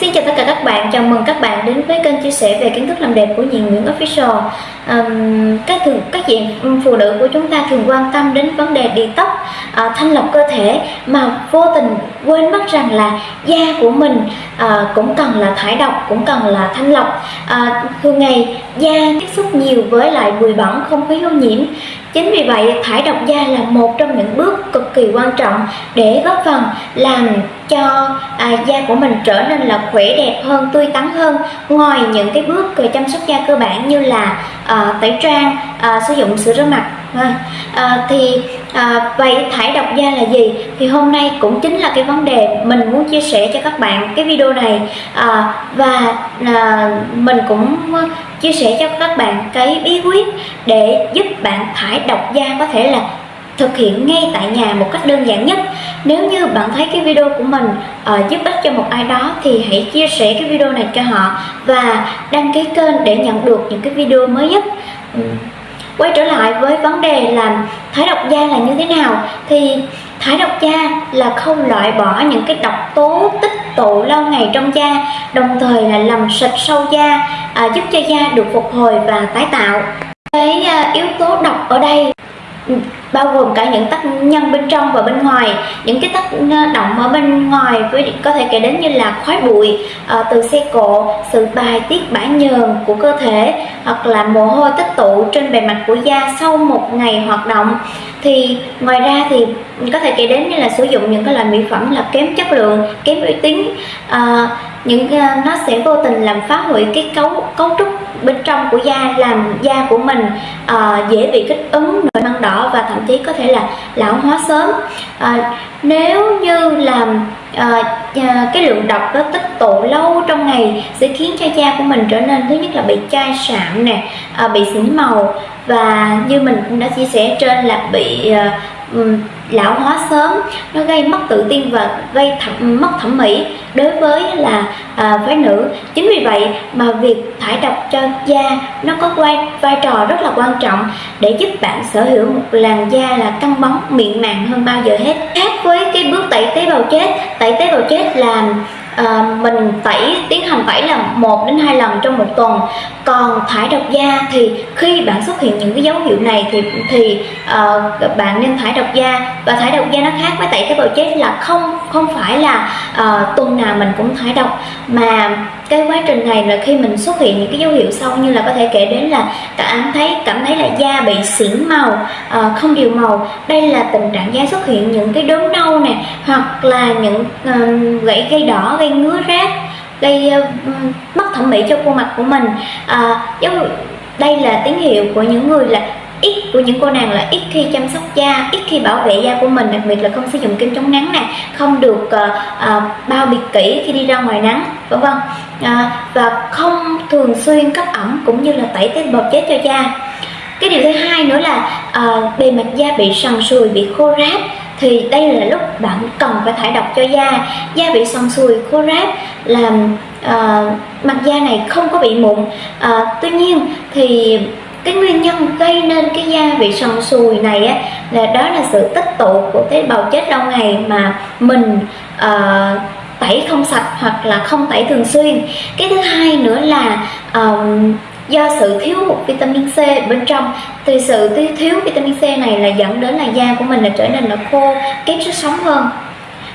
Xin chào tất cả các bạn, chào mừng các bạn đến với kênh chia sẻ về kiến thức làm đẹp của Diện Nguyễn Official. Um, các thường các diện phụ nữ của chúng ta thường quan tâm đến vấn đề đi tóc uh, thanh lọc cơ thể mà vô tình quên mất rằng là da của mình uh, cũng cần là thải độc cũng cần là thanh lọc. Uh, thường ngày da tiếp xúc nhiều với lại bụi bẩn không khí ô nhiễm. Chính vì vậy thải độc da là một trong những bước cực kỳ quan trọng để góp phần làm cho à, da của mình trở nên là khỏe đẹp hơn tươi tắn hơn. Ngoài những cái bước chăm sóc da cơ bản như là à, tẩy trang à, sử dụng sữa rửa mặt à, thì à, vậy thải độc da là gì? Thì hôm nay cũng chính là cái vấn đề mình muốn chia sẻ cho các bạn cái video này à, và à, mình cũng chia sẻ cho các bạn cái bí quyết để giúp bạn thải độc da có thể là thực hiện ngay tại nhà một cách đơn giản nhất. Nếu như bạn thấy cái video của mình uh, giúp ích cho một ai đó thì hãy chia sẻ cái video này cho họ và đăng ký kênh để nhận được những cái video mới nhất. Ừ. quay trở lại với vấn đề làm thải độc da là như thế nào thì thải độc da là không loại bỏ những cái độc tố tích tụ lâu ngày trong da đồng thời là làm sạch sâu da à, giúp cho da được phục hồi và tái tạo. Cái uh, yếu tố độc ở đây bao gồm cả những tác nhân bên trong và bên ngoài, những cái tác động ở bên ngoài với, có thể kể đến như là khói bụi ờ, từ xe cộ, sự bài tiết bã nhờn của cơ thể, hoặc là mồ hôi tích tụ trên bề mặt của da sau một ngày hoạt động. Thì ngoài ra thì có thể kể đến như là sử dụng những cái loại mỹ phẩm là kém chất lượng, kém uy tín. Ờ, những ờ, nó sẽ vô tình làm phá hủy cái cấu cấu trúc bên trong của da làm da của mình uh, dễ bị kích ứng nổi ban đỏ và thậm chí có thể là lão hóa sớm. Uh, nếu như làm uh, ờ, cái lượng độc đó tích tụ lâu trong ngày sẽ khiến cho da của mình trở nên thứ nhất là bị chai sạm nè uh, bị xỉn màu và như mình cũng đã chia sẻ trên là bị uh, lão hóa sớm nó gây mất tự tin và gây thẩm, mất thẩm mỹ đối với là à, phái nữ. Chính vì vậy mà việc thải độc cho da nó có vai vai trò rất là quan trọng để giúp bạn sở hữu một làn da là căng bóng mịn màng hơn bao giờ hết. Khác với cái bước tẩy tế bào chết tẩy tế bào chết làm à, mình tẩy tiến hành tẩy là một đến hai lần trong một tuần. Còn thải độc da thì khi bạn xuất hiện những cái dấu hiệu này thì thì uh, bạn nên thải độc da. Và thải độc da nó khác với tẩy tế bào chết là không không phải là uh, tuần nào mình cũng thải độc. Mà cái quá trình này là khi mình xuất hiện những cái dấu hiệu sau như là có thể kể đến là cảm thấy cảm thấy là da bị xỉn màu uh, không đều màu. Đây là tình trạng da xuất hiện những cái đốm nâu nè hoặc là những uh, gãy gây đỏ gây ngứa rát gây uh, mất thẩm mỹ cho khuôn mặt của mình. À, dấu đây là tín hiệu của những người là ít của những cô nàng là ít khi chăm sóc da ít khi bảo vệ da của mình đặc biệt là không sử dụng kem chống nắng này không được uh, uh, bao bịt kỹ khi đi ra ngoài nắng vân vân. Uh, và không thường xuyên cấp ẩm cũng như là tẩy tế bào chết cho da. Cái điều thứ hai nữa là uh, bề mặt da bị sần sùi bị khô ráp thì đây là lúc bạn cần phải thải độc cho da. Da bị sần sùi khô ráp làm uh, mặt da này không có bị mụn. Uh, tuy nhiên thì cái nguyên nhân gây nên cái da bị sần sùi này á là đó là sự tích tụ của tế bào chết lâu ngày mà mình uh, tẩy không sạch hoặc là không tẩy thường xuyên. Cái thứ hai nữa là um, do sự thiếu hụt vitamin C bên trong. Thì sự thiếu vitamin C này là dẫn đến là da của mình là trở nên nó khô kém sức sống hơn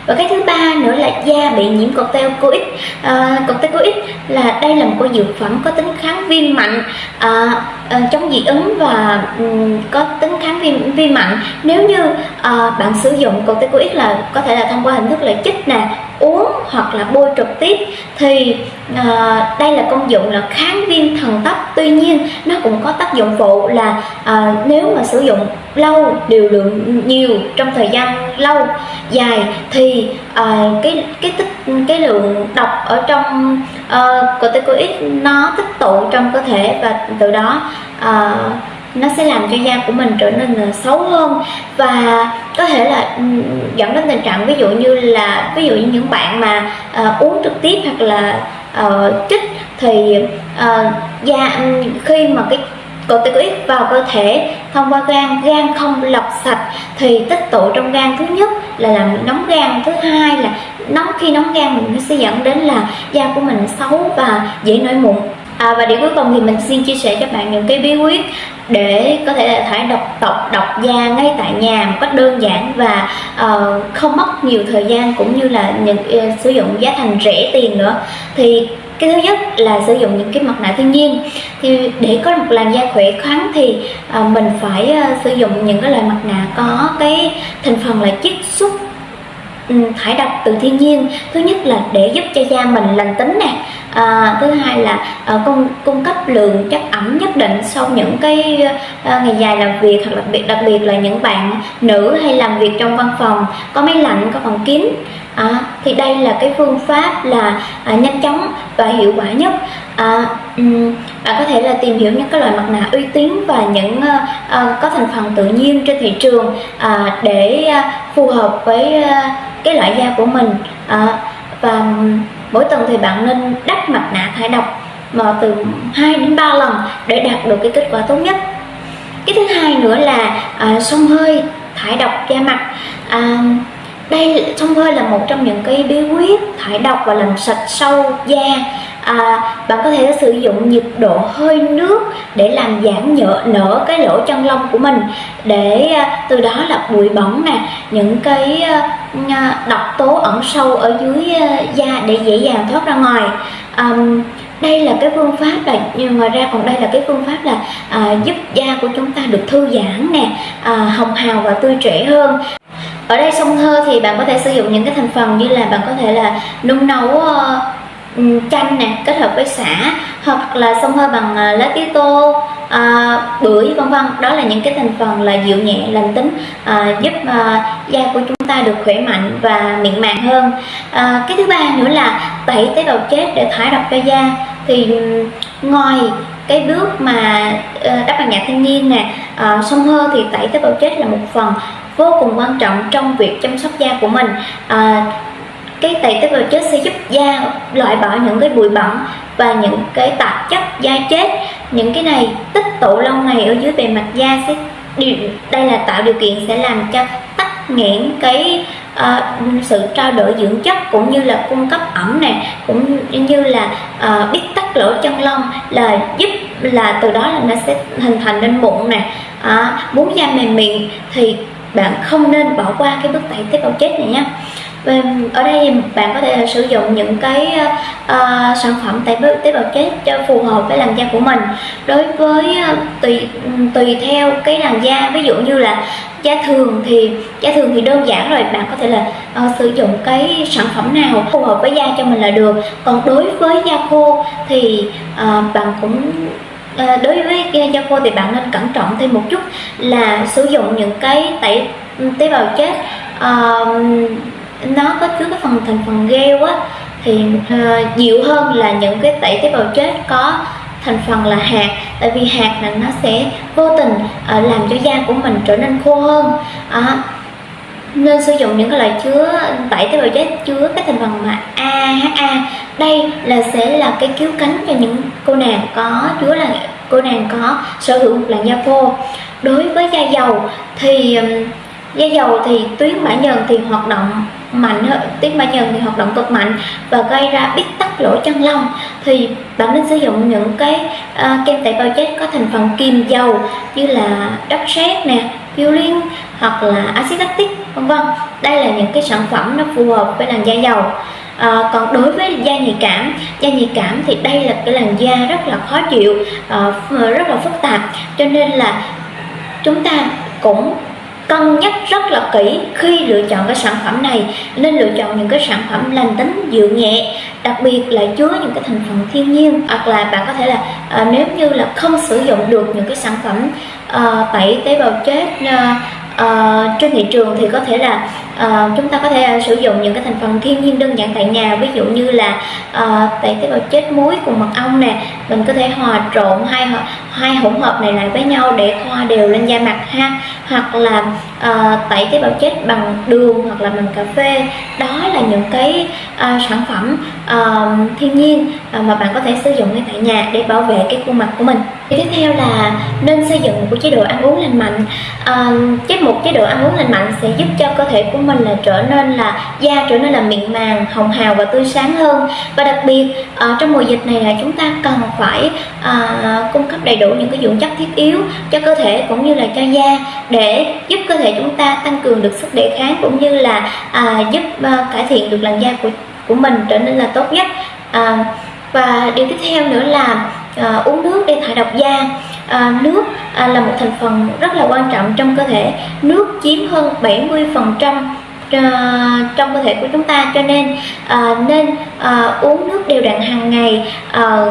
và cái thứ ba nữa là da bị nhiễm corticoid à, ờ, corticoid là đây là một cái dược phẩm có tính kháng viêm mạnh. À, à, chống dị ứng và um, có tính kháng viêm viêm mạnh. Nếu như à, bạn sử dụng corticoid là có thể là thông qua hình thức là chích nè uống hoặc là bôi trực tiếp thì à, đây là công dụng là kháng viêm thần tóc. Tuy nhiên nó cũng có tác dụng phụ là à, nếu mà sử dụng lâu điều lượng nhiều trong thời gian lâu dài thì à, cái cái tích cái lượng độc ở trong uh, corticoid nó tích tụ trong cơ thể và từ đó uh, nó sẽ làm cho da của mình trở nên ờ, xấu hơn. Và có thể là ừ, dẫn đến tình trạng ví dụ như là ví dụ như những bạn mà uh, uống trực tiếp hoặc là uh, chích thì uh, da ừ, khi mà cái corticoid vào cơ thể thông qua gan gan không lọc sạch thì tích tụ trong gan thứ nhất là làm nóng gan thứ hai là nóng khi nóng gan mình nó sẽ dẫn đến là là da của mình xấu và dễ nổi mụn. À, và điều cuối cùng thì mình xin chia sẻ cho bạn những cái bí quyết để có thể là thải độc tộc độc da ngay tại nhà một cách đơn giản và uh, không mất nhiều thời gian cũng như là những uh, sử dụng giá thành rẻ tiền nữa. Thì cái thứ nhất là sử dụng những cái mặt nạ thiên nhiên. Thì để có một làn da khỏe khoắn thì uh, mình phải uh, sử dụng những cái loại mặt nạ có cái thành phần là chiết xuất Ừ, thải độc từ thiên nhiên. Thứ nhất là để giúp cho da mình lành tính nè. À, thứ hai là à, cung cung cấp lượng chất ẩm nhất định sau những cái à, ngày dài làm việc hoặc đặc biệt đặc biệt là những bạn nữ hay làm việc trong văn phòng có máy lạnh có phòng kín. À, thì đây là cái phương pháp là à, nhanh chóng và hiệu quả nhất. À, Ừ. bạn có thể là tìm hiểu những cái loại mặt nạ uy tín và những uh, uh, có thành phần tự nhiên trên thị trường uh, để uh, phù hợp với uh, cái loại da của mình. Uh, và mỗi tuần thì bạn nên đắp mặt nạ thải độc mà từ 2 đến 3 lần để đạt được cái kết quả tốt nhất. Cái thứ hai nữa là uh, xông hơi thải độc da mặt. Uh, đây xông hơi là một trong những cái bí quyết thải độc và làm sạch sâu da à, bạn có thể sử dụng nhiệt độ hơi nước để làm giảm nhỡ nở cái lỗ chân lông của mình. Để à, từ đó là bụi bẩn nè những cái à, à độc tố ẩn sâu ở dưới à, da để dễ dàng thoát ra ngoài. À, đây là cái phương pháp là nhưng ngoài ra còn đây là cái phương pháp là à, giúp da của chúng ta được thư giãn nè à, hồng hào và tươi trẻ hơn. Ở đây sông thơ thì bạn có thể sử dụng những cái thành phần như là bạn có thể là nung nấu uh, chanh nè kết hợp với xả hoặc là xông hơi bằng à, lá tía tô à, bưởi vân vân. Đó là những cái thành phần là dịu nhẹ lành tính à, giúp à, da của chúng ta được khỏe mạnh và mịn màng hơn. À, cái thứ ba nữa là tẩy tế bào chết để thải độc cho da. Thì ngoài cái bước mà ờ, đắp bằng nhạc thiên nhiên nè ờ, à, xông hơi thì tẩy tế bào chết là một phần vô cùng quan trọng trong việc chăm sóc da của mình. À, cái tẩy tế bào chết sẽ giúp da loại bỏ những cái bụi bẩn và những cái tạp chất da chết. Những cái này tích tụ lâu ngày ở dưới bề mặt da sẽ điều đây là tạo điều kiện sẽ làm cho tắc nghẽn cái uh, sự trao đổi dưỡng chất cũng như là cung cấp ẩm này cũng như là ờ, uh, biết tắc lỗ chân lông là giúp là từ đó là nó sẽ hình thành nên mụn nè à, muốn da mềm mịn thì bạn không nên bỏ qua cái bước tẩy tế bào chết này nhé ở đây bạn có thể sử dụng những cái uh, sản phẩm tẩy tế bào chết cho phù hợp với làn da của mình. Đối với uh, tùy tùy theo cái làn da ví dụ như là da thường thì da thường thì đơn giản rồi bạn có thể là uh, sử dụng cái sản phẩm nào phù hợp với da cho mình là được. Còn đối với da khô thì uh, bạn cũng à, đối với da khô thì bạn nên cẩn trọng thêm một chút là sử dụng những cái tẩy ừ, tế bào chết uh, nó có chứa cái phần thành phần gel á thì uh, dịu hơn là những cái tẩy tế bào chết có thành phần là hạt. Tại vì hạt là nó sẽ vô tình uh, làm cho da của mình trở nên khô hơn. À, nên sử dụng những cái loại chứa tẩy tế bào chết chứa cái thành phần mà AHA đây là sẽ là cái cứu cánh cho những cô nàng có chứa là cô nàng có sở hữu một làn da khô. Đối với da dầu thì da dầu thì tuyến bã nhờn thì hoạt động mạnh hơn tuyến bã nhờn thì hoạt động cực mạnh và gây ra bít tắc lỗ chân lông. Thì bạn nên sử dụng những cái uh, kem tẩy bào chết có thành phần kiềm dầu như là đất sét nè Purine hoặc là axit lactic vân vân. Đây là những cái sản phẩm nó phù hợp với làn da dầu. À, còn đối với da nhạy cảm da nhạy cảm thì đây là cái làn da rất là khó chịu à, rất là phức tạp. Cho nên là chúng ta cũng cân nhắc rất là kỹ khi lựa chọn cái sản phẩm này nên lựa chọn những cái sản phẩm lành tính dịu nhẹ đặc biệt là chứa những cái thành phần thiên nhiên hoặc là bạn có thể là à, nếu như là không sử dụng được những cái sản phẩm à, tẩy tế bào chết à, à, trên thị trường thì có thể là à, chúng ta có thể sử dụng những cái thành phần thiên nhiên đơn giản tại nhà ví dụ như là à, tẩy tế bào chết muối cùng mật ong nè mình có thể hòa trộn hai hai hỗn hợp này lại với nhau để thoa đều lên da mặt ha. Hoặc là uh, tẩy tế bào chết bằng đường hoặc là bằng cà phê. Đó là những cái uh, sản phẩm um, thiên nhiên uh, mà bạn có thể sử dụng ngay tại nhà để bảo vệ cái khuôn mặt của mình. Tiếp theo là nên xây dựng một chế độ ăn uống lành mạnh. Uh, chế một chế độ ăn uống lành mạnh sẽ giúp cho cơ thể của mình là trở nên là da trở nên là mịn màng hồng hào và tươi sáng hơn. Và đặc biệt uh, trong mùa dịch này là chúng ta cần phải uh, cung cấp đầy đủ những cái dưỡng chất thiết yếu cho cơ thể cũng như là cho da để giúp cơ thể chúng ta tăng cường được sức đề kháng cũng như là uh, giúp uh, cải thiện được làn da của của mình trở nên là tốt nhất. À, và điều tiếp theo nữa là à, uống nước để thải độc da. À, nước à, là một thành phần rất là quan trọng trong cơ thể. Nước chiếm hơn 70 phần trăm à, trong cơ thể của chúng ta. Cho nên à, nên à, uống nước đều đặn hàng ngày à,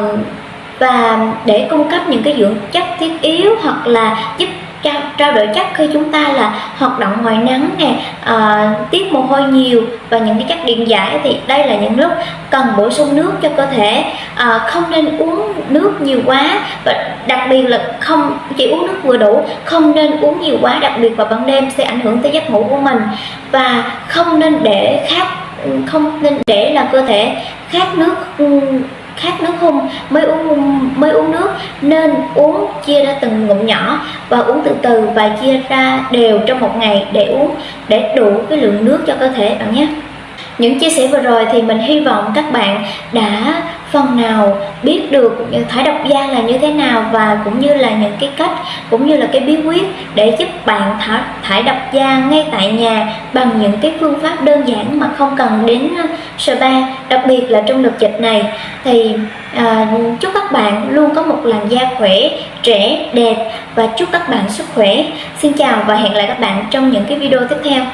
và để cung cấp những cái dưỡng chất thiết yếu hoặc là giúp trao, trao đổi chất khi chúng ta là hoạt động ngoài nắng nè à, tiết mồ hôi nhiều và những cái chất điện giải thì đây là những lúc cần bổ sung nước cho cơ thể. À, không nên uống nước nhiều quá và đặc biệt là không chỉ uống nước vừa đủ không nên uống nhiều quá đặc biệt vào ban đêm sẽ ảnh hưởng tới giấc ngủ của mình. Và không nên để khát không nên để là cơ thể khát nước khát nước không? Mới uống mới uống nước, nên uống chia ra từng ngụm nhỏ và uống từ từ và chia ra đều trong một ngày để uống, để đủ cái lượng nước cho cơ thể bạn nhé. Những chia sẻ vừa rồi thì mình hy vọng các bạn đã phần nào biết được thải độc da là như thế nào và cũng như là những cái cách cũng như là cái bí quyết để giúp bạn thải, thải độc da ngay tại nhà bằng những cái phương pháp đơn giản mà không cần đến ờ, spa đặc biệt là trong đợt dịch này. Thì à, chúc các bạn luôn có một làn da khỏe trẻ đẹp và chúc các bạn sức khỏe. Xin chào và hẹn lại các bạn trong những cái video tiếp theo.